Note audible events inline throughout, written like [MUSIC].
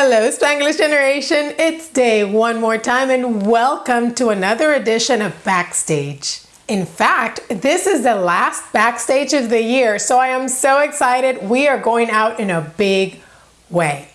Hello, Spanglish Generation. It's Day one more time, and welcome to another edition of Backstage. In fact, this is the last backstage of the year, so I am so excited. We are going out in a big way.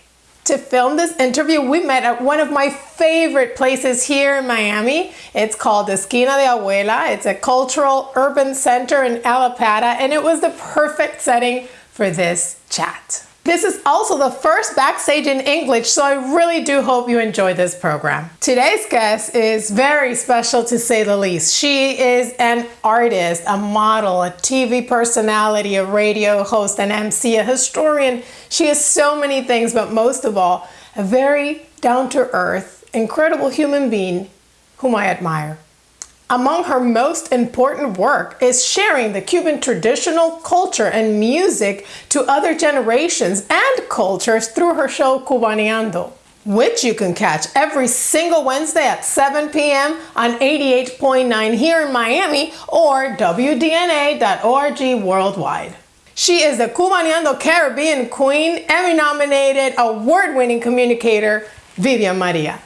To film this interview, we met at one of my favorite places here in Miami. It's called Esquina de Abuela. It's a cultural urban center in Allapattah, and it was the perfect setting for this chat. This is also the first Backstage in English, so I really do hope you enjoy this program. Today's guest is very special to say the least. She is an artist, a model, a TV personality, a radio host, an MC, a historian. She is so many things, but most of all, a very down-to-earth, incredible human being whom I admire. Among her most important work is sharing the Cuban traditional culture and music to other generations and cultures through her show Cubaneando, which you can catch every single Wednesday at 7 p.m. on 88.9 here in Miami or WDNA.org worldwide. She is the Cubaneando Caribbean Queen, Emmy nominated, award winning communicator, Vivian Maria.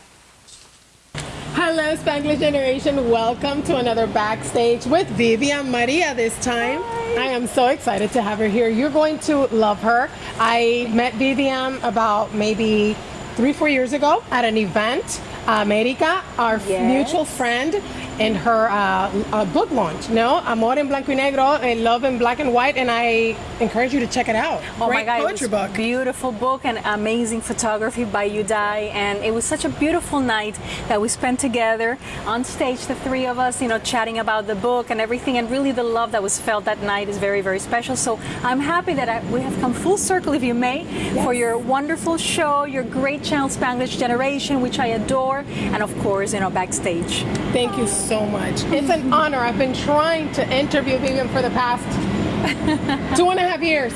Hello, Spanglish Generation. Welcome to another Backstage with Vivian Maria this time. Hi. I am so excited to have her here. You're going to love her. I met Vivian um, about maybe three, four years ago at an event. Um, America, our yes. mutual friend, in her uh, uh, book launch. No, Amor en Blanco y Negro, and Love in Black and White, and I encourage you to check it out. Oh Great my God, poetry book. beautiful book and amazing photography by Udai, and it was such a beautiful night that we spent together on stage, the three of us, you know, chatting about the book and everything, and really the love that was felt that night is very, very special. So I'm happy that I, we have come full circle, if you may, yes. for your wonderful show, your great channel Spanglish Generation, which I adore, and of course, you know, backstage. Thank you so much. It's an honor. I've been trying to interview Vivian for the past [LAUGHS] two and a half years.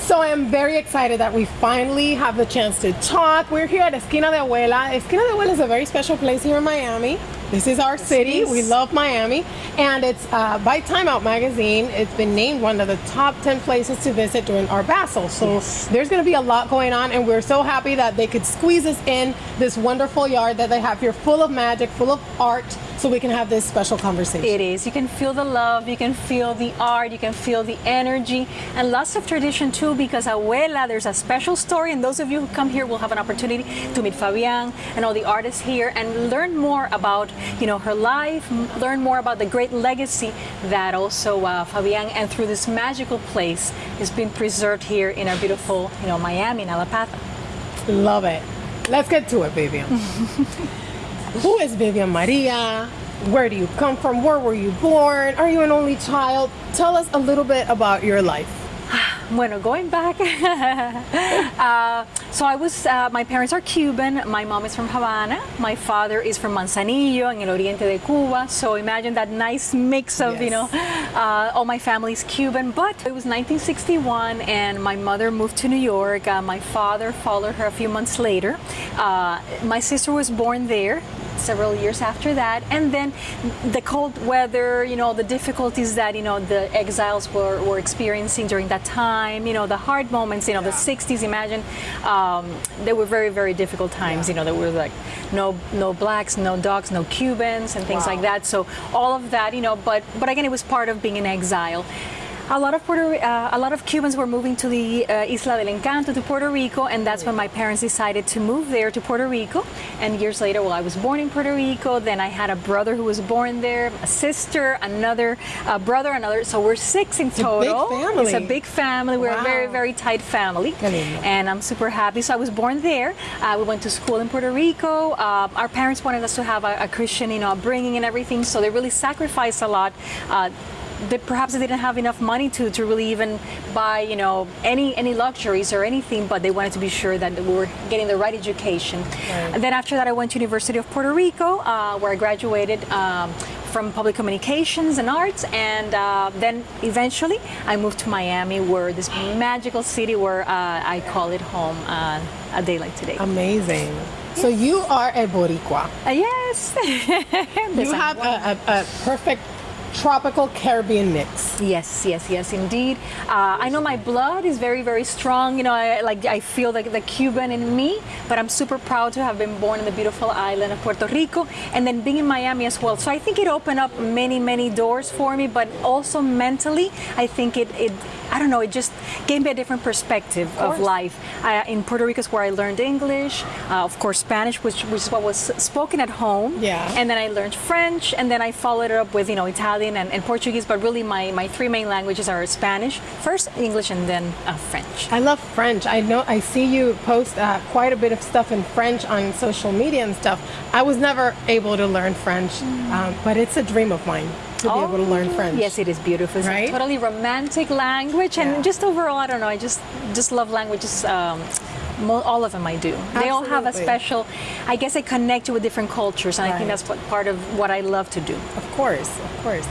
So I am very excited that we finally have the chance to talk. We're here at Esquina de Abuela. Esquina de Abuela is a very special place here in Miami. This is our city. We love Miami. And it's uh, by Time Out magazine. It's been named one of the top 10 places to visit during Art Basel. So yes. there's going to be a lot going on. And we're so happy that they could squeeze us in this wonderful yard that they have here full of magic, full of art so we can have this special conversation. It is. You can feel the love, you can feel the art, you can feel the energy, and lots of tradition too because Abuela, there's a special story, and those of you who come here will have an opportunity to meet Fabian and all the artists here and learn more about you know her life, learn more about the great legacy that also uh, Fabian and through this magical place is being preserved here in our beautiful you know Miami in Allapattah. Love it. Let's get to it, Vivian. [LAUGHS] Who is Vivian Maria? Where do you come from? Where were you born? Are you an only child? Tell us a little bit about your life. [SIGHS] Bueno, going back, [LAUGHS] uh, so I was, uh, my parents are Cuban, my mom is from Havana, my father is from Manzanillo in el oriente de Cuba, so imagine that nice mix of, yes. you know, uh, all my family is Cuban, but it was 1961 and my mother moved to New York, uh, my father followed her a few months later, uh, my sister was born there, several years after that. And then the cold weather, you know, the difficulties that, you know, the exiles were, were experiencing during that time, you know, the hard moments, you know, the 60s, imagine, um, they were very, very difficult times, you know, there were like no, no blacks, no dogs, no Cubans and things wow. like that. So all of that, you know, but, but again, it was part of being in exile. A lot of Puerto, uh, a lot of Cubans were moving to the uh, Isla del Encanto to Puerto Rico, and that's when my parents decided to move there to Puerto Rico. And years later, well, I was born in Puerto Rico. Then I had a brother who was born there, a sister, another uh, brother, another. So we're six in total. It's a big family. It's a big family. We're wow. a very, very tight family, and I'm super happy. So I was born there. Uh, we went to school in Puerto Rico. Uh, our parents wanted us to have a, a, Christian, you know, upbringing and everything. So they really sacrificed a lot uh, they, perhaps they didn't have enough money to, to really even buy, you know, any any luxuries or anything, but they wanted to be sure that we were getting the right education. Right. And then after that, I went to University of Puerto Rico, uh, where I graduated um, from public communications and arts, and uh, then eventually I moved to Miami, where this magical city where uh, I call it home uh, a day like today. Amazing. So you are a Boricua. Uh, yes. [LAUGHS] you have a, a, a perfect tropical Caribbean mix. Yes, yes, yes, indeed. Uh, I know my blood is very, very strong. You know, I, like I feel like the Cuban in me, but I'm super proud to have been born in the beautiful island of Puerto Rico, and then being in Miami as well. So I think it opened up many, many doors for me, but also mentally, I think it, it I don't know, it just gave me a different perspective of, of life. Uh, in Puerto Rico is where I learned English, uh, of course Spanish, which, which is what was spoken at home. Yeah. And then I learned French, and then I followed it up with you know Italian and, and Portuguese. But really, my, my three main languages are Spanish, first English, and then uh, French. I love French. I know I see you post uh, quite a bit of stuff in French on social media and stuff. I was never able to learn French, mm. um, but it's a dream of mine to oh, be able to learn oh, French. Yes, it is beautiful. It's right? a totally romantic language, and yeah. just overall, I don't know. I just just love languages. Um, all of them I do. Absolutely. They all have a special, I guess I connect with different cultures, and right. I think that's what part of what I love to do. Of course, of course.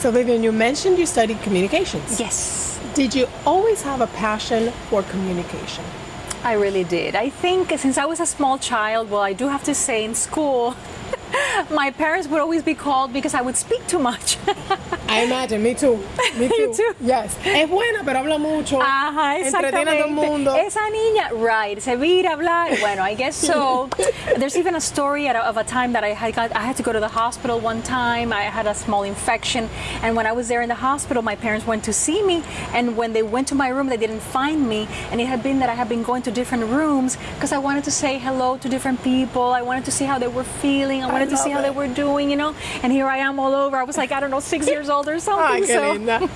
So Vivian, you mentioned you studied communications. Yes. Did you always have a passion for communication? I really did. I think since I was a small child, well, I do have to say in school, [LAUGHS] my parents would always be called because I would speak too much. [LAUGHS] I imagine, me too. [LAUGHS] Me too. too. Yes. Es buena, pero habla mucho. Ajá, exactamente. a todo el mundo. Esa niña, right, se vira hablar. Bueno, I guess so. [LAUGHS] There's even a story of a time that I had got, I had to go to the hospital one time. I had a small infection, and when I was there in the hospital, my parents went to see me, and when they went to my room, they didn't find me, and it had been that I had been going to different rooms because I wanted to say hello to different people. I wanted to see how they were feeling. I wanted I to see how they were doing, you know. And here I am all over. I was like, I don't know, six years old or something. so,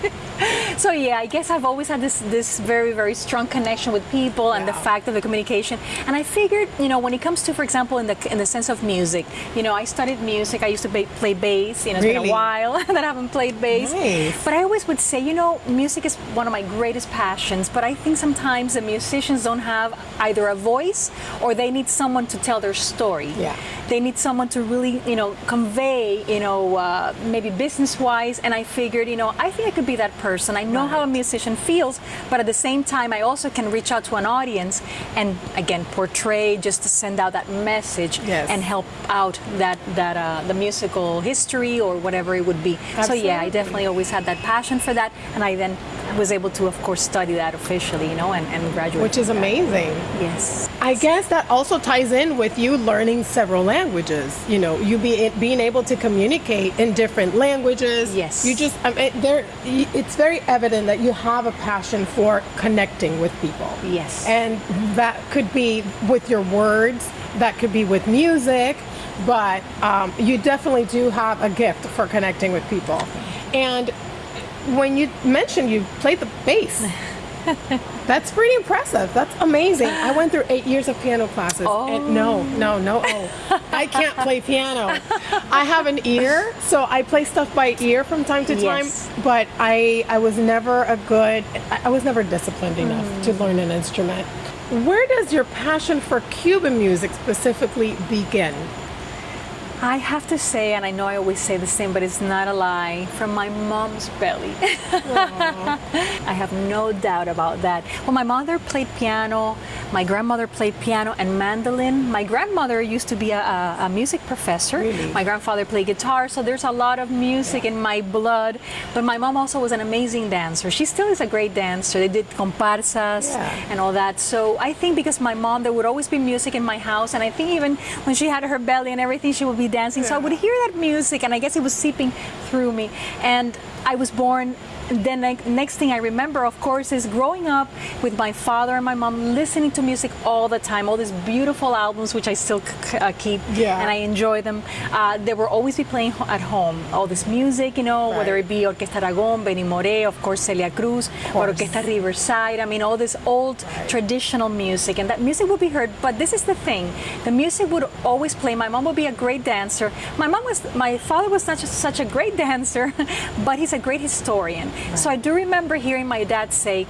[LAUGHS] so yeah, I guess I've always had this this very very strong connection with people and the fact of the communication. And I figured, you know, when it comes to, for example, in the in the sense of music, you know, I studied music. I used to play bass. You know, it's really? been a while [LAUGHS] that I haven't played bass. Nice. But I always would say, you know, music is one of my greatest passions. But I think sometimes the musicians don't have either a voice or they need someone to tell their story. Yeah. They need someone to really, you know, convey, you know, uh, maybe business-wise. And I figured, you know, I think I could be that person. I know right. how a musician feels, but at the same time, I also can reach out to an audience and again portray, just to send out that message yes. and help out that that uh, the musical history or whatever it would be. Absolutely. So yeah, I definitely always had that passion for that, and I then was able to, of course, study that officially, you know, and, and graduate. Which is amazing. Yes. I guess that also ties in with you learning several languages. You know, you be, being able to communicate in different languages. Yes. You just, I mean, there, it's very evident that you have a passion for connecting with people. Yes. And that could be with your words, that could be with music, but um, you definitely do have a gift for connecting with people. And when you mentioned you played the bass, [LAUGHS] [LAUGHS] that's pretty impressive. That's amazing. I went through eight years of piano classes. Oh. And no, no, no. Oh, I can't play piano. I have an ear, so I play stuff by ear from time to time. Yes. But I, I was never a good. I was never disciplined enough mm. to learn an instrument. Where does your passion for Cuban music specifically begin? I have to say, and I know I always say the same, but it's not a lie, from my mom's belly. [LAUGHS] I have no doubt about that. Well, my mother played piano, my grandmother played piano and mandolin. My grandmother used to be a, a, a music professor. Really? My grandfather played guitar, so there's a lot of music yeah. in my blood. But my mom also was an amazing dancer. She still is a great dancer. They did comparsas yeah. and all that. So I think because my mom, there would always be music in my house, and I think even when she had her belly and everything, she would be dancing. Yeah. So I would hear that music, and I guess it was seeping through me. And I was born then next thing I remember, of course, is growing up with my father and my mom listening to music all the time, all these beautiful albums, which I still uh, keep yeah. and I enjoy them. Uh, they will always be playing at home, all this music, you know, right. whether it be Orquesta Aragon, Benny Moré, of course, Celia Cruz, or Orquesta Riverside. I mean, all this old right. traditional music, and that music would be heard. But this is the thing: the music would always play. My mom would be a great dancer. My mom was, my father was not just such a great [LAUGHS] dancer, but he's a great historian. So I do remember hearing my dad say,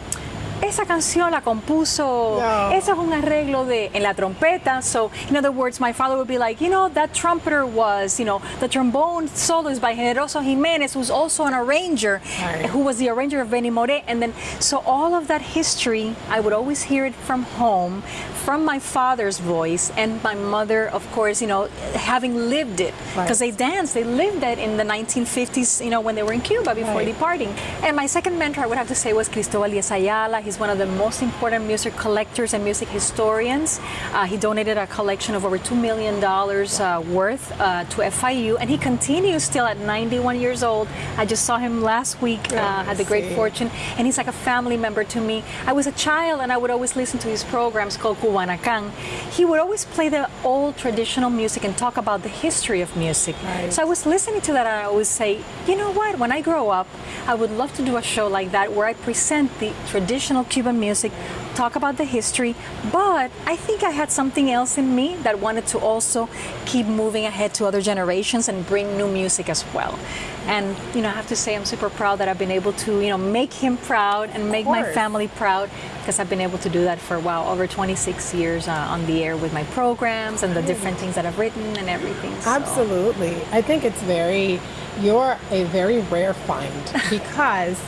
esa canción la compuso, No. ese es un arreglo de en la trompeta. So, in other words, my father would be like, you know, that trumpeter was, you know, the trombone solo is by Generoso Jimenez, who's also an arranger, Right. who was the arranger of Benny Moré. And then, so all of that history, I would always hear it from home, from my father's voice, and my mother, of course, you know, having lived it. Right. Because they danced, they lived it in the 1950s, you know, when they were in Cuba before Right. departing. And my second mentor, I would have to say, was Cristobal Díaz Ayala. He's one of the most important music collectors and music historians. Uh, he donated a collection of over $2 million uh, worth uh, to FIU, and he continues still at 91 years old. I just saw him last week, uh, had the great fortune, and he's like a family member to me. I was a child, and I would always listen to his programs called Cubanacan. He would always play the old traditional music and talk about the history of music. Right. So I was listening to that, and I always say, you know what? When I grow up, I would love to do a show like that where I present the traditional Cuban music, talk about the history, but I think I had something else in me that wanted to also keep moving ahead to other generations and bring new music as well. And you know, I have to say I'm super proud that I've been able to, you know, make him proud and make my family proud because I've been able to do that for wow, over 26 years uh, on the air with my programs and the different things that I've written and everything. so- Absolutely. I think it's very, you're a very rare find [LAUGHS] because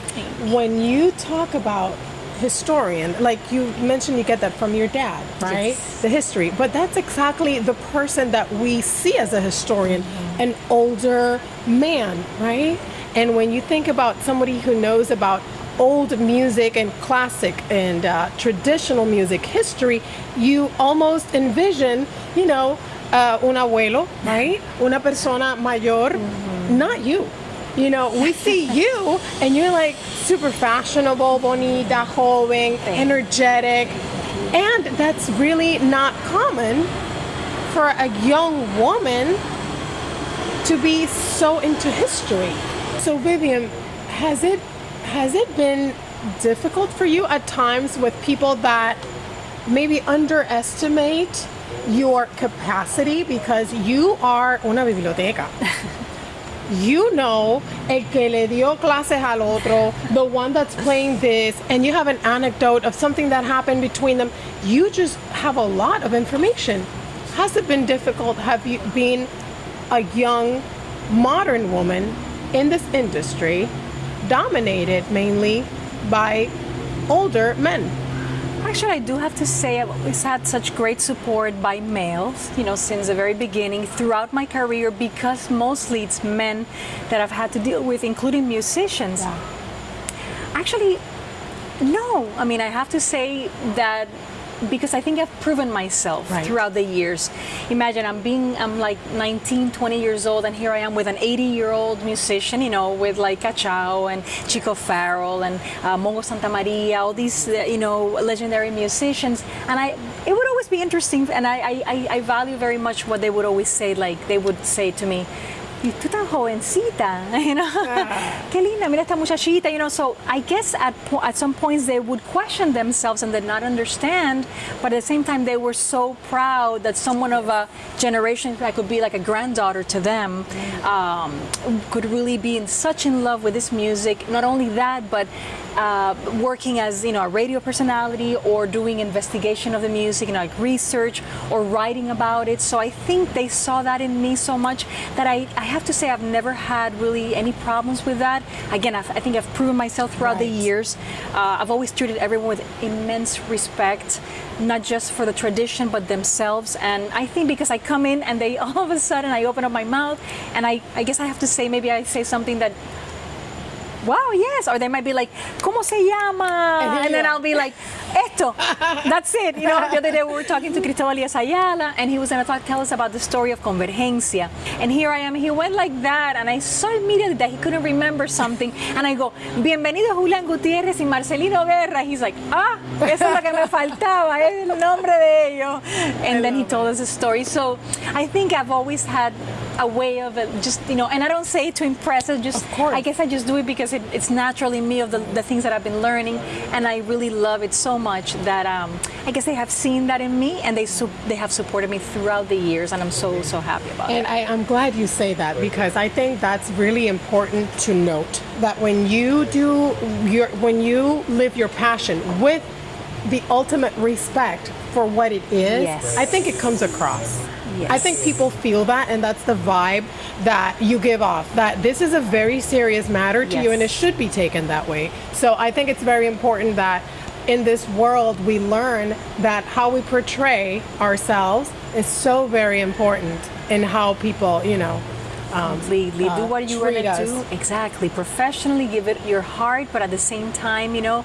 when you talk about historian, like you mentioned, you get that from your dad, right? Yes. The history. But that's exactly the person that we see as a historian, an older man, right? And when you think about somebody who knows about old music and classic and uh, traditional music history, you almost envision, you know, uh, un abuelo, right? Una persona mayor, not you. You know, we see you and you're like super fashionable, bonita, joven, energetic. And that's really not common for a young woman to be so into history. So Vivian, has it has it been difficult for you at times with people that maybe underestimate your capacity because you are una biblioteca? [LAUGHS] you know el que le dio clases al otro, the one that's playing this, and you have an anecdote of something that happened between them. You just have a lot of information. Has it been difficult? Have you been a young, modern woman in this industry, dominated mainly by older men? Actually, I do have to say I've always had such great support by males, you know, since the very beginning throughout my career because mostly it's men that I've had to deal with, including musicians. Actually, no. I mean, I have to say that because I think I've proven myself Right. throughout the years. Imagine I'm being, I'm like 19, 20 years old, and here I am with an 80 year old musician, you know, with like Cachao and Chico Farrell and uh, Mongo Santa Maria, all these, uh, you know, legendary musicians. And I, it would always be interesting, and I, I, I- I value very much what they would always say, like, they would say to me, "Y tú tan jovencita, [LAUGHS] you know, qué linda, mira esta muchachita, you know. So I guess at po- at some points they would question themselves and did not understand, but at the same time they were so proud that someone of a generation that could be like a granddaughter to them um, could really be in such in love with this music. Not only that, but uh, working as you know a radio personality or doing investigation of the music, you know, like research or writing about it. So I think they saw that in me so much that I, I have to say I've never had really any problems with that. Again, I've, I think I've proven myself throughout the years. Uh, I've always treated everyone with immense respect, not just for the tradition but themselves. And I think because I come in and they [LAUGHS] all of a sudden I open up my mouth and I, I guess I have to say maybe I say something that wow, yes. Or they might be like, ¿Cómo se llama? And then I'll be like, esto. That's it. You know, the other day we were talking to Cristobal Díaz Ayala, and he was going to talk, tell us about the story of Convergencia. And here I am. He went like that, and I saw immediately that he couldn't remember something. And I go, Bienvenido Julián Gutiérrez y Marcelino Guerra. He's like, ah, eso es lo que me faltaba, es el nombre de ellos. And then he told us the story. So I think I've always had a way of it, just you know. And I don't say it to impress. I just, Of course. I guess I just do it because it, it's naturally me of the, the things that I've been learning, and I really love it so much that um, I guess they have seen that in me, and they su- they have supported me throughout the years, and I'm so so happy about it. And I, I'm glad you say that because I think that's really important to note that when you do your when you live your passion with the ultimate respect for what it is, Yes. I think it comes across. I think people feel that, and that's the vibe that you give off. That this is a very serious matter to you, and it should be taken that way. So I think it's very important that in this world we learn that how we portray ourselves is so very important in how people, you know, um, completely do uh, what you want to do exactly professionally give it your heart but at the same time you know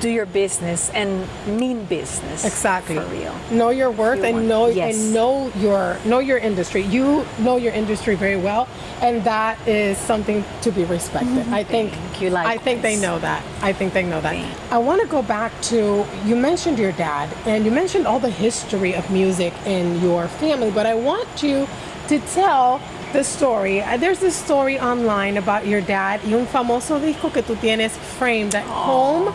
do your business and mean business Exactly. for real Know your worth You and know yes. and know your know your industry. You know your industry very well, and that is something to be respected. I think. Thank you, I think they know that. I think they know that. I want to go back to you mentioned your dad, and you mentioned all the history of music in your family, but I want you to tell. The story. Uh, There's this story online about your dad y un famoso disco que tú tienes framed at home.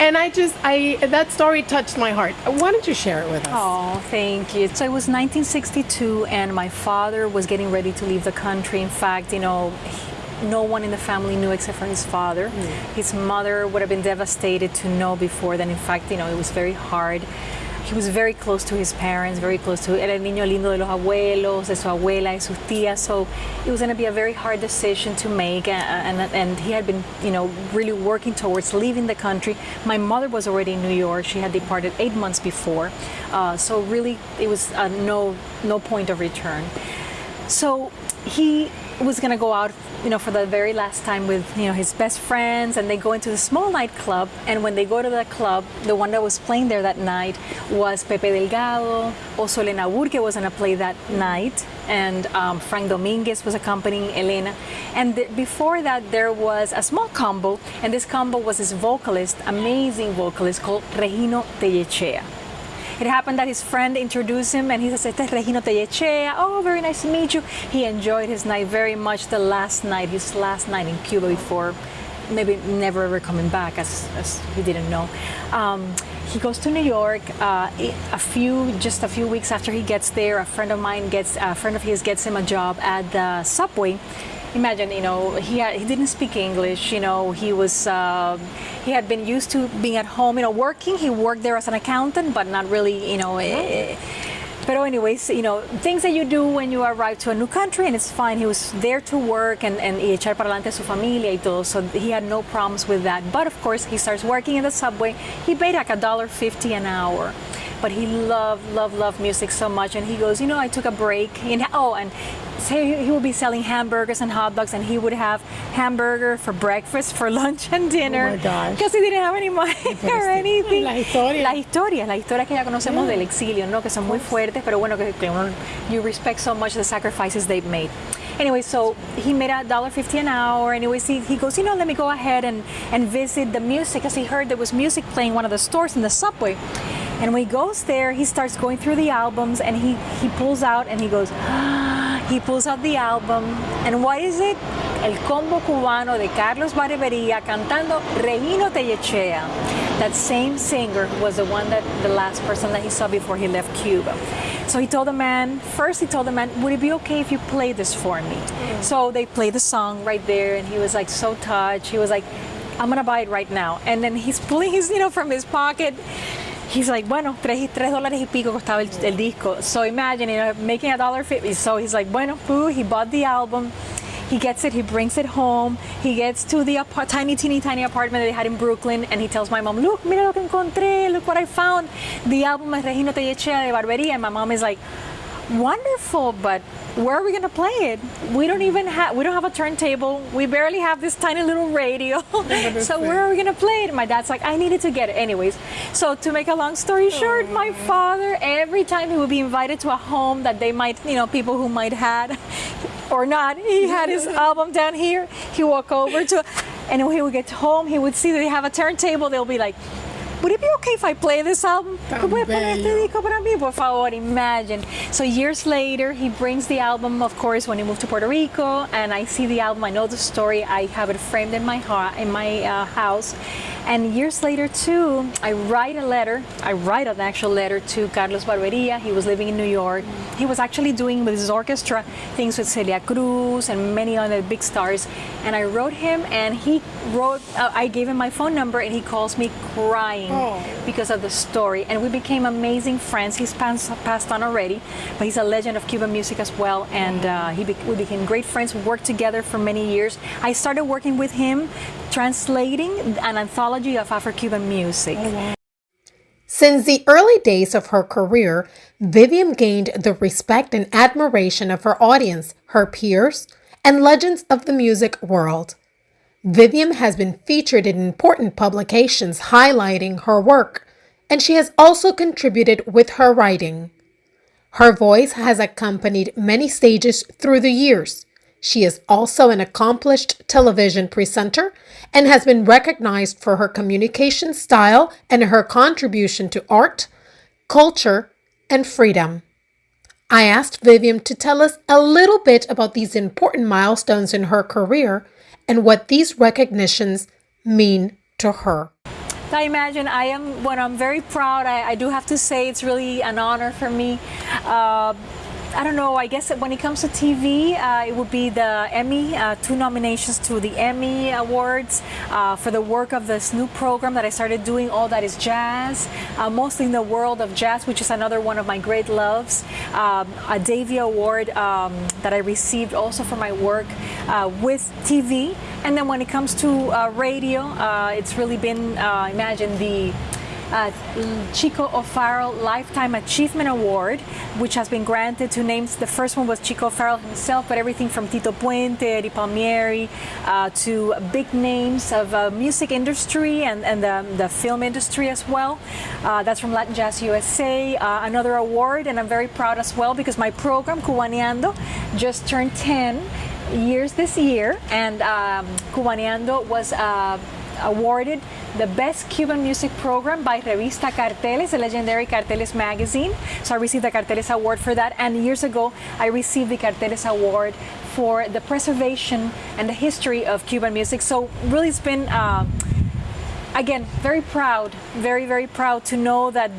And I just, I that story touched my heart. Why don't you share it with us? Oh, thank you. So it was 1962, and my father was getting ready to leave the country. In fact, you know, he- no one in the family knew except for his father. Mm. His mother would have been devastated to know before then. In fact, you know, it was very hard. He was very close to his parents, very close to. Era el niño lindo de los abuelos, de su abuela, de sus tías. So it was going to be a very hard decision to make, uh, and, and he had been, you know, really working towards leaving the country. My mother was already in New York. She had departed eight months before, uh, so really it was uh, no no point of return. So he was going to go out, you know, for the very last time with, you know, his best friends, and they go into the small nightclub. And when they go to the club, the one that was playing there that night was Pepe Delgado. Also, Elena Burke was to play that night, and um, Frank Dominguez was accompanying Elena. And th- before that, there was a small combo, and this combo was this vocalist, amazing vocalist called Regino Tellechea. It happened that his friend introduced him and he said, Este es Regino Tellechea. Oh, very nice to meet you. He enjoyed his night very much, the last night, his last night in Cuba before maybe never ever coming back, as, as he didn't know. Um, he goes to New York. Uh, a few, just a few weeks after he gets there, a friend of mine gets, a friend of his gets him a job at the subway imagine you know he had, he didn't speak english you know he was uh, he had been used to being at home you know working. He worked there as an accountant but not really you know eh, but anyways you know things that you do when you arrive to a new country and it's fine. He was there to work and, and y echar para adelante su familia y todo so he had no problems with that. But of course he starts working in the subway. He paid like a dollar fifty an hour but he loved, loved, loved music so much. And he goes, you know, I took a break. In, oh, and say he would be selling hamburgers and hot dogs, and he would have hamburger for breakfast, for [LAUGHS] lunch, and dinner. Oh my gosh. Because he didn't have any money [LAUGHS] or anything. La historia. La historia, la historia que ya conocemos del exilio, ¿no? Que son muy fuertes, pero bueno, que, que uno, you respect so much the sacrifices they've made. Anyway, so he made a dollar fifty an hour. Anyways, he, he goes, you know, let me go ahead and, and visit the music, because he heard there was music playing one of the stores in the subway. And when he goes there, he starts going through the albums, and he, he pulls out and he goes, [GASPS] he pulls out the album, and what is it? El combo cubano de Carlos Barbería cantando Regino Tellechea. That same singer was the one that the last person that he saw before he left Cuba. So he told the man, first he told the man, would it be okay if you play this for me? Mm. So they played the song right there, and he was like so touched. He was like, I'm gonna buy it right now. And then he's pulling his, you know, from his pocket. He's like, bueno, tres, tres dólares y pico costaba el, el disco. So imagine, you know, making a dollar fifty. So he's like, bueno, poo, he bought the album. He gets it, he brings it home. He gets to the tiny, teeny, tiny apartment that they had in Brooklyn, and he tells my mom, look, mira lo que encontré, look what I found. The album es Regino Tellechea de Barbería. And my mom is like, wonderful, but where are we gonna play it? We don't even have we don't have a turntable. We barely have this tiny little radio. [LAUGHS] [LAUGHS] so where are we gonna play it? My dad's like, I needed to get it anyways. So to make a long story oh. short, my father every time he would be invited to a home that they might, you know, people who might had [LAUGHS] or not, he had his album down here. He walk over to and when he would get home, he would see that they have a turntable. They'll be like, would it be okay if I play this album? Tan ¿Tú puedes poner este bello. disco para mí, por favor? Imagine. So years later, he brings the album, of course, when he moved to Puerto Rico, and I see the album. I know the story. I have it framed in my heart, in my uh, house. And years later, too, I write a letter. I write an actual letter to Carlos Barberia. He was living in New York. He was actually doing with his orchestra things with Celia Cruz and many other big stars. And I wrote him, and he wrote. Uh, I gave him my phone number, and he calls me crying Oh. because of the story. And we became amazing friends. He's passed, passed on already, but he's a legend of Cuban music as well. And uh, he be- we became great friends. We worked together for many years. I started working with him, translating an anthology of Afro-Cuban music. Since the early days of her career, Vivian gained the respect and admiration of her audience, her peers, and legends of the music world. Vivian has been featured in important publications highlighting her work, and she has also contributed with her writing. Her voice has accompanied many stages through the years. She is also an accomplished television presenter and has been recognized for her communication style and her contribution to art, culture, and freedom. I asked Vivian to tell us a little bit about these important milestones in her career and what these recognitions mean to her. I imagine I am, when I'm very proud, I, I do have to say it's really an honor for me. Uh, I don't know, I guess when it comes to TV, uh, it would be the Emmy, uh, two nominations to the Emmy Awards uh, for the work of this new program that I started doing, All That Is Jazz, uh, mostly in the world of jazz, which is another one of my great loves. Um, a Davey Award um, that I received also for my work uh, with TV. And then when it comes to uh, radio, it's really been, imagine the uh, Chico O'Farrill Lifetime Achievement Award, which has been granted to names. The first one was Chico O'Farrill himself, but everything from Tito Puente, Eddie Palmieri, uh, to big names of uh, music industry and, and the, the film industry as well. Uh, that's from Latin Jazz USA. Uh, another award, and I'm very proud as well because my program, Cubaneando, just turned 10 years this year, and um, Cubaneando was uh, awarded the best Cuban music program by Revista Carteles, the legendary Carteles magazine. So I received the Carteles award for that, and years ago I received the Carteles award for the preservation and the history of Cuban music. So really, it's been. Uh, again, very proud, very, very proud to know that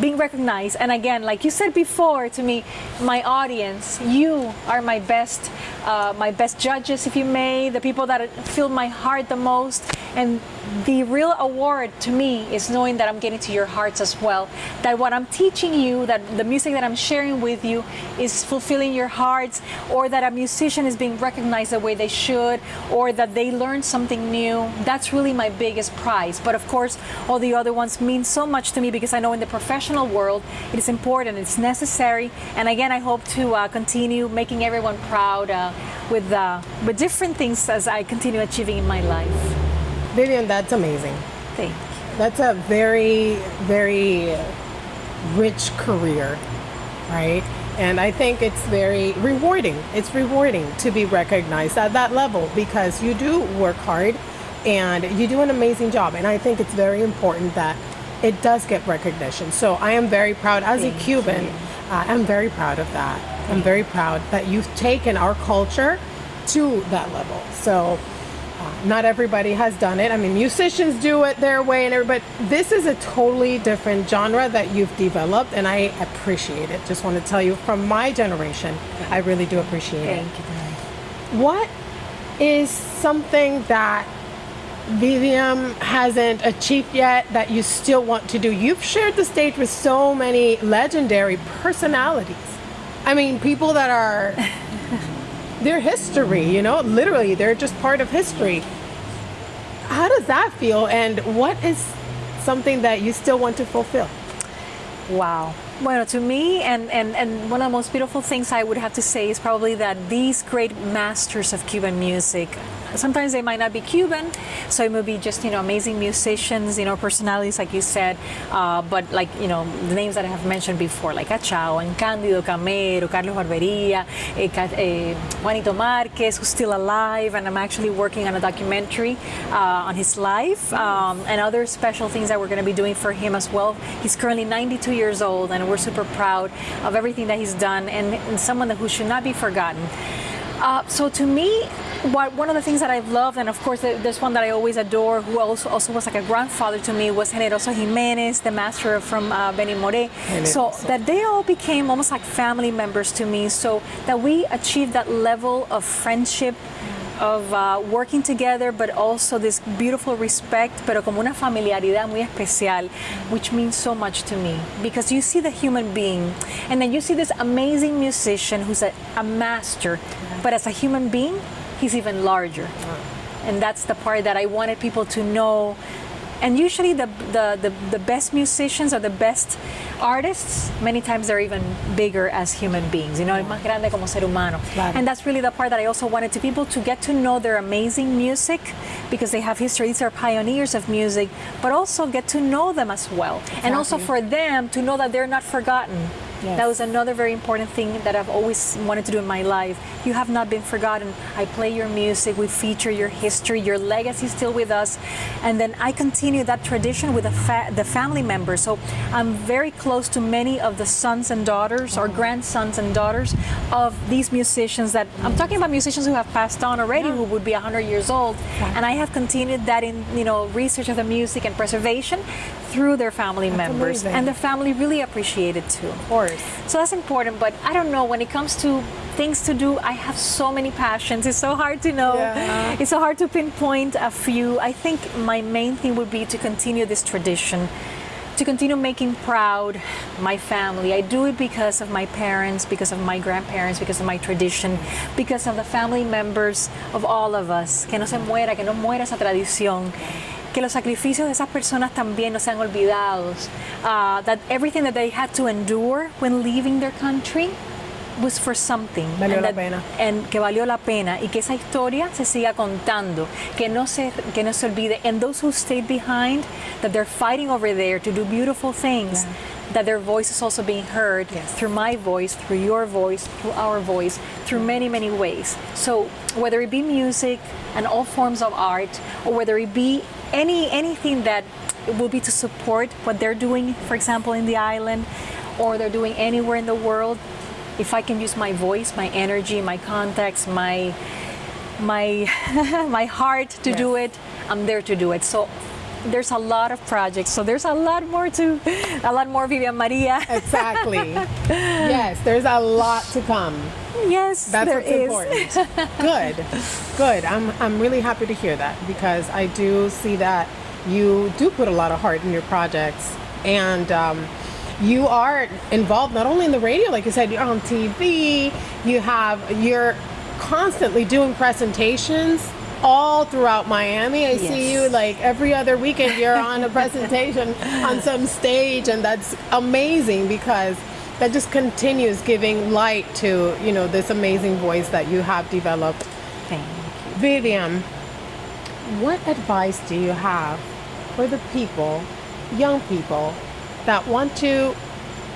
being recognized. And again, like you said before to me, my audience, you are my best, uh, my best judges, if you may, the people that fill my heart the most. And the real award to me is knowing that I'm getting to your hearts as well. That what I'm teaching you, that the music that I'm sharing with you is fulfilling your hearts, or that a musician is being recognized the way they should, or that they learned something new. That's really my biggest prize. But of course, all the other ones mean so much to me because I know in the professional world it is important, it's necessary. And again, I hope to uh, continue making everyone proud uh, with, uh, with different things as I continue achieving in my life. Vivian, that's amazing. Thank you. That's a very, very rich career, right? And I think it's very rewarding. It's rewarding to be recognized at that level because you do work hard and you do an amazing job. And I think it's very important that it does get recognition. So I am very proud as a Cuban. Uh, I'm very proud of that. I'm very proud that you've taken our culture to that level. So uh, not everybody has done it. I mean, musicians do it their way, and every- but this is a totally different genre that you've developed, and I appreciate it. Just want to tell you, from my generation, I really do appreciate it. Thank you. What is something that Vivian hasn't achieved yet that you still want to do? You've shared the stage with so many legendary personalities. I mean, people that are [LAUGHS] their history, you know, literally, they're just part of history. How does that feel, and what is something that you still want to fulfill? Wow. Well, to me, and, and, and one of the most beautiful things I would have to say is probably that these great masters of Cuban music sometimes they might not be Cuban, so it may be just you know amazing musicians, you know personalities like you said, uh, but like you know the names that I have mentioned before, like Cachao and Cándido Camero, Carlos Barbería, eh, eh, Juanito Marquez, who's still alive, and I'm actually working on a documentary uh, on his life um, and other special things that we're going to be doing for him as well. He's currently 92 years old, and we're super proud of everything that he's done, and, and someone who should not be forgotten. Uh, so to me, what, one of the things that I've loved, and of course there's one that I always adore, who also, also was like a grandfather to me, was Generoso Jimenez, the master from uh, Benny Moré. So that they all became almost like family members to me. So that we achieved that level of friendship of uh, working together, but also this beautiful respect, pero como una familiaridad muy especial, which means so much to me. Because you see the human being, and then you see this amazing musician who's a, a master, but as a human being, he's even larger. And that's the part that I wanted people to know and usually the, the, the, the, best musicians or the best artists, many times they're even bigger as human beings, you know, más grande como ser humano. Claro. And that's really the part that I also wanted to people to get to know their amazing music because they have history. These are pioneers of music, but also get to know them as well. Exactly. And also for them to know that they're not forgotten Yes. That was another very important thing that I've always wanted to do in my life. You have not been forgotten. I play your music, we feature your history, your legacy is still with us. And then I continue that tradition with the, fa the family members. So I'm very close to many of the sons and daughters or grandsons and daughters of these musicians that I'm talking about musicians who have passed on already, yeah. who would be 100 years old. Yeah. And I have continued that in, you know, research of the music and preservation through their family that's members. Amazing. And the family really appreciate it too. Of course. So that's important, but I don't know, when it comes to things to do, I have so many passions. It's so hard to know. Yeah. It's so hard to pinpoint a few. I think my main thing would be to continue this tradition to continue making proud my family. I do it because of my parents, because of my grandparents, because of my tradition, because of the family members of all of us. Que no se muera, que no muera esa tradición. Que los sacrificios de esas personas también no sean olvidados. Uh, that everything that they had to endure when leaving their country was for something. Valió and la pena. And que valió la pena y que esa historia se siga contando, que no se, que no se olvide. And those who stayed behind, that they're fighting over there to do beautiful things. Yeah. That their voice is also being heard yes. through my voice, through your voice, through our voice, through many, many ways. So whether it be music and all forms of art, or whether it be any anything that will be to support what they're doing, for example, in the island, or they're doing anywhere in the world. If I can use my voice, my energy, my contacts, my my [LAUGHS] my heart to yes. do it, I'm there to do it. So there's a lot of projects. So there's a lot more to, a lot more Vivian Maria. exactly. [LAUGHS] yes, there's a lot to come. Yes, that's what's is. important. good, good. I'm I'm really happy to hear that because I do see that you do put a lot of heart in your projects and. Um, you are involved not only in the radio, like you said, you're on TV. You have you're constantly doing presentations all throughout Miami. I yes. see you like every other weekend. You're on a presentation [LAUGHS] on some stage, and that's amazing because that just continues giving light to you know this amazing voice that you have developed. Thank you. Vivian, what advice do you have for the people, young people, that want to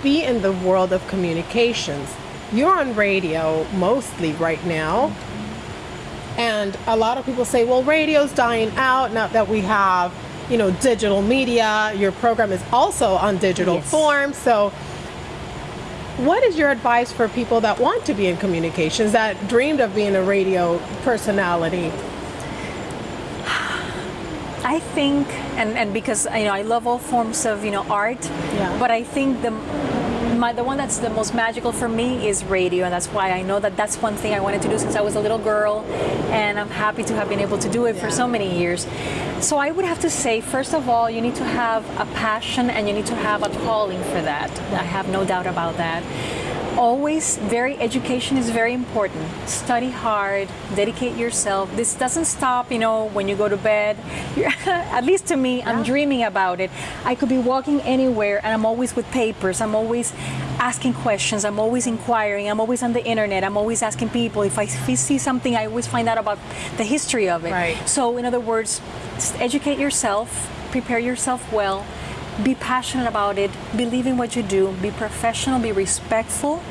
be in the world of communications? You're on radio mostly right now. And a lot of people say, well, radio's dying out now that we have, you know, digital media. Your program is also on digital yes. form. So what is your advice for people that want to be in communications, that dreamed of being a radio personality? I think, and, and because you know I love all forms of you know art, yeah. but I think the my, the one that's the most magical for me is radio, and that's why I know that that's one thing I wanted to do since I was a little girl, and I'm happy to have been able to do it yeah. for so many years. So I would have to say, first of all, you need to have a passion and you need to have a calling for that. I have no doubt about that always very education is very important. Study hard dedicate yourself. This doesn't stop you know when you go to bed. [LAUGHS] At least to me i'm dreaming about it. I could be walking anywhere and i'm always with papers. I'm always asking questions. I'm always inquiring. I'm always on the internet. I'm always asking people. If i see something i always find out about the history of it. Right. so in other words educate yourself prepare yourself well be passionate about it believe in what you do be professional be respectful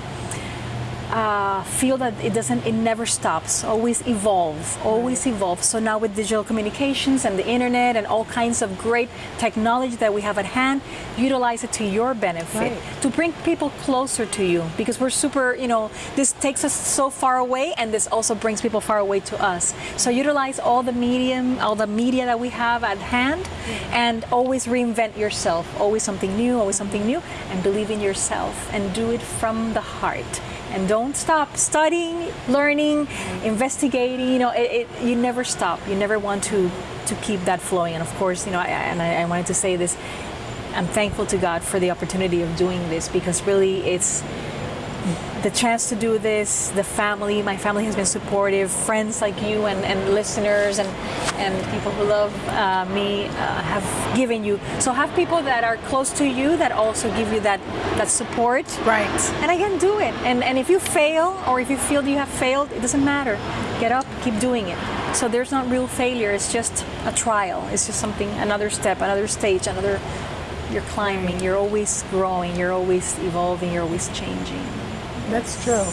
uh, feel that it doesn't it never stops always evolve always evolve. So now with digital communications and the internet and all kinds of great technology that we have at hand utilize it to your benefit. Right. to bring people closer to you because we're super you know this takes us so far away and this also brings people far away to us. So utilize all the medium all the media that we have at hand and always reinvent yourself. Always something new always something new and believe in yourself and do it from the heart and don't stop studying learning investigating you know it, it, you never stop. You never want to to keep that flowing. And of course you know I, and I, I wanted to say this i'm thankful to god for the opportunity of doing this because really it's the chance to do this, the family, my family has been supportive, friends like you and, and listeners and, and people who love uh, me uh, have given you. So have people that are close to you that also give you that, that support. Right. And I can do it. And, and if you fail or if you feel you have failed, it doesn't matter. Get up, keep doing it. So there's not real failure, it's just a trial. It's just something, another step, another stage, another, you're climbing, you're always growing, you're always evolving, you're always changing. That's true.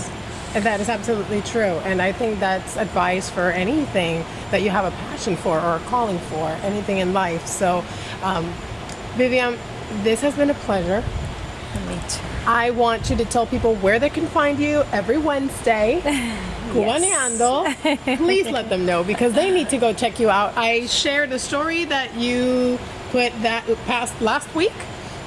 And that is absolutely true. And I think that's advice for anything that you have a passion for or a calling for, anything in life. So, um, Vivian, this has been a pleasure. Me too. I want you to tell people where they can find you every Wednesday. [LAUGHS] Cubaneando. Please let them know because they need to go check you out. I shared a story that you put that past last week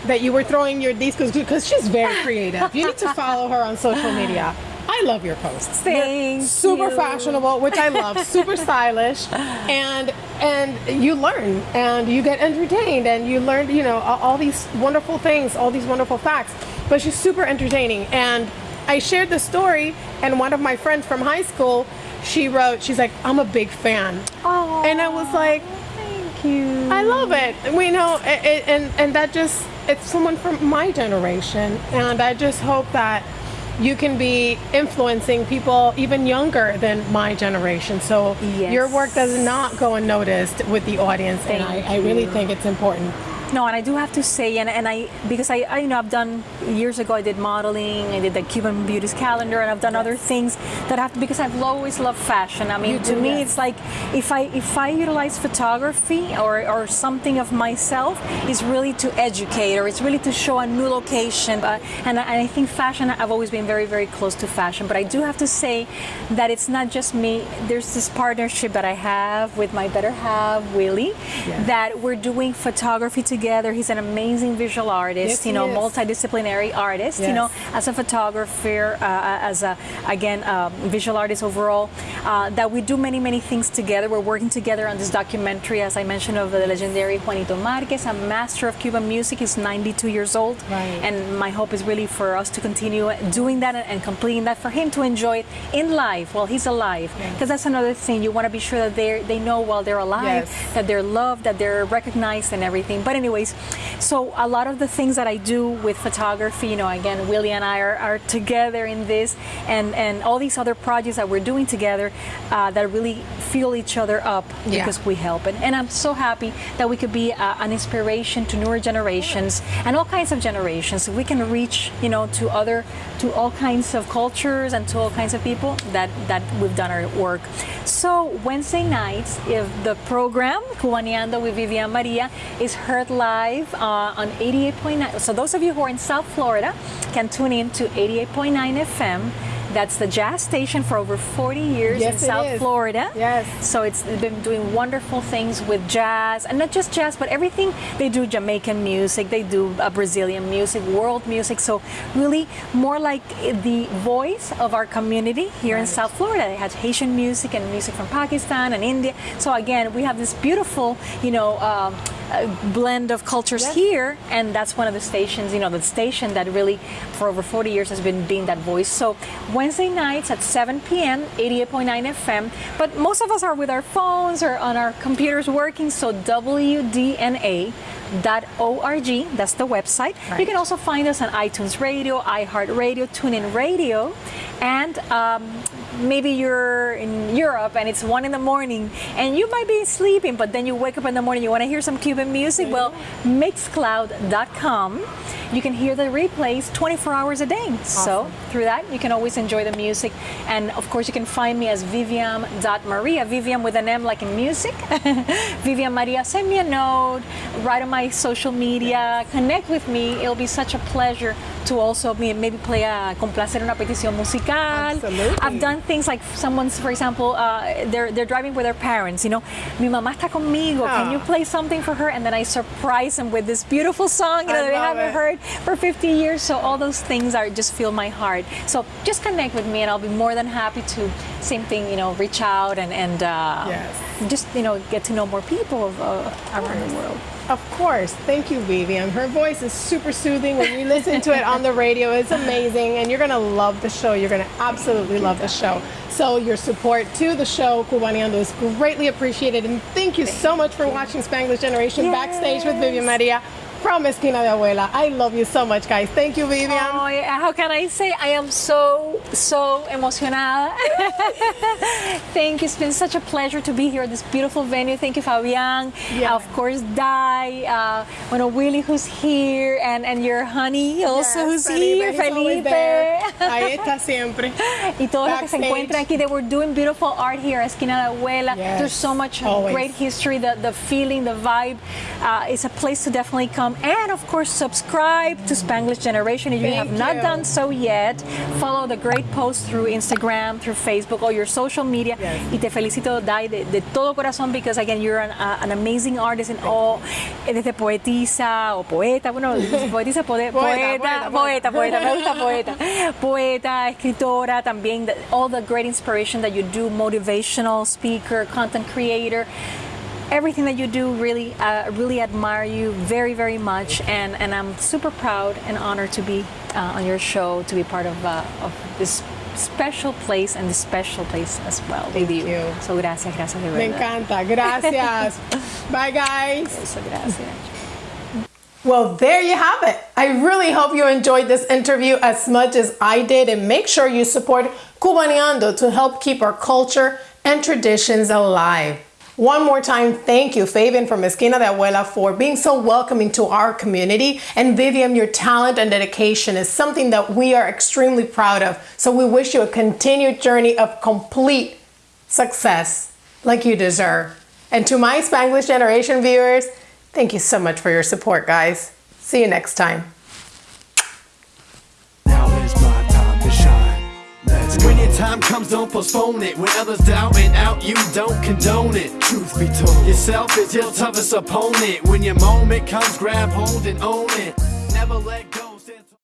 that you were throwing your discos because she's very creative. You need to follow her on social media. I love your posts. You're super you. fashionable, which I love. super stylish, and and you learn and you get entertained and you learn you know all, these wonderful things, all these wonderful facts. But she's super entertaining, and I shared the story, and one of my friends from high school, she wrote, she's like, I'm a big fan, Oh, and I was like, thank you. I love it. We know, it, it, and and that just it's someone from my generation, and I just hope that you can be influencing people even younger than my generation. So Yes. your work does not go unnoticed with the audience, and I, I really think it's important. No, and I do have to say, and, and I because I, I you know I've done years ago I did modeling, I did the Cuban Beauties calendar, and I've done other things that have to because I've always loved fashion. I mean, You to do, me, yes. it's like if I if I utilize photography or or something of myself, it's really to educate or it's really to show a new location. Uh, and, I, and I think fashion, I've always been very very close to fashion, but I do have to say that it's not just me. There's this partnership that I have with my better half, Willie, Yes. that we're doing photography together. He's an amazing visual artist, Yes, you know, is. multidisciplinary artist, you know, as a photographer, uh, as a, again, um, visual artist overall, uh, that we do many, many things together. We're working together on this documentary, as I mentioned, of the legendary Juanito Marquez, a master of Cuban music. He's 92 years old. Right. And my hope is really for us to continue doing that and, completing that for him to enjoy it in life while he's alive. Because that's another thing. You want to be sure that they they know while they're alive Yes. that they're loved, that they're recognized, and everything. But anyways, so a lot of the things that I do with photography, you know, again, Willie and I are, are together in this, and and all these other projects that we're doing together uh, that really fuel each other up Yeah. because we help. And, and I'm so happy that we could be uh, an inspiration to newer generations and all kinds of generations. We can reach, you know, to other, to all kinds of cultures and to all kinds of people that that we've done our work. So Wednesday nights, if the program Cubaneando with Viviam Maria is heard live uh, on 88.9. So those of you who are in South Florida can tune in to 88.9 FM. That's the jazz station for over 40 years Yes, in South is. Florida. Yes. So it's been doing wonderful things with jazz, and not just jazz, but everything. They do Jamaican music, they do uh, Brazilian music, world music. So really, more like the voice of our community here in South Florida. They have Haitian music and music from Pakistan and India. So again, we have this beautiful, you know. Um, uh, blend of cultures Yes. here, and that's one of the stations, you know, the station that really, for over 40 years, has been being that voice. So Wednesday nights at 7 p.m., 88.9 FM. But most of us are with our phones or on our computers working. So WDNA. .org, that's the website. You can also find us on iTunes Radio, iHeartRadio, TuneIn Radio, and um, maybe you're in Europe and it's one in the morning and you might be sleeping, but then you wake up in the morning, you want to hear some Cuban music. Well, Mixcloud.com. You can hear the replays 24 hours a day. So through that, you can always enjoy the music. And of course, you can find me as Viviam.Maria, Viviam with an M like in music. [LAUGHS] Viviam Maria, send me a note, write on my social media, connect with me. It'll be such a pleasure to also maybe play a complacer una petición musical. Absolutely. I've done things like someone's, for example, uh, they're they're driving with their parents. You know, mi mamá está conmigo. Can Ah. you play something for her? And then I surprise them with this beautiful song you know, that they haven't it. heard for 50 years. So all those things are just fill my heart. So just connect with me, and I'll be more than happy to same thing. You know, reach out and and uh, Yes. just you know get to know more people of, uh, around the world. Of course. Thank you, Vivian. Her voice is super soothing. When you listen to it on the radio, it's amazing. And you're going to love the show. You're going to absolutely love the show. So, your support to the show, Cubaneando, is greatly appreciated. And thank you so much for watching Spanglish Generation Backstage with Viviam Maria from Esquina de Abuela. I love you so much, guys. Thank you, Vivian. Oh, yeah, how can I say? I am so, so emocionada. [LAUGHS] Thank you. It's been such a pleasure to be here at this beautiful venue. Thank you, Fabian. Yeah. Of course, Dai, uh, bueno, Willie, who's here, and, and your honey also, Yes, who's Felipe, here, Felipe. [LAUGHS] Ahí está siempre. y todos los que se encuentran aquí, they were doing beautiful art here, at Esquina de Abuela. Yes, There's so much always. great history, the, the feeling, the vibe. Uh, it's a place to definitely come. And of course, subscribe to Spanglish Generation if you Thank have not you. done so yet. Follow the great posts through Instagram, through Facebook, or your social media. Yes. Y te felicito, Dai, de, de todo corazón, because again, you're an, uh, an amazing artist in all, desde poetisa o poeta, bueno, [LAUGHS] poetisa, poeta, Poeta, poeta, poeta, poeta, poeta, me gusta [LAUGHS] poeta. Poeta, escritora, también all the great inspiration that you do, motivational speaker, content creator. Everything that you do, really, uh, really admire you very, very much, and, and I'm super proud and honored to be uh, on your show, to be part of, uh, of this special place and this special place as well with you. you. So gracias, gracias de Me encanta. Gracias. [LAUGHS] Bye, guys. Eso, gracias. Well, there you have it. I really hope you enjoyed this interview as much as I did, and make sure you support Cubaneando to help keep our culture and traditions alive. One more time, thank you, Fabian from Esquina de Abuela, for being so welcoming to our community. And Vivian, your talent and dedication is something that we are extremely proud of. So we wish you a continued journey of complete success like you deserve. And to my Spanglish Generation viewers, thank you so much for your support, guys. See you next time. When your time comes, don't postpone it. When others doubt and out, you don't condone it. Truth be told, yourself is your toughest opponent. When your moment comes, grab hold and own it. Never let go.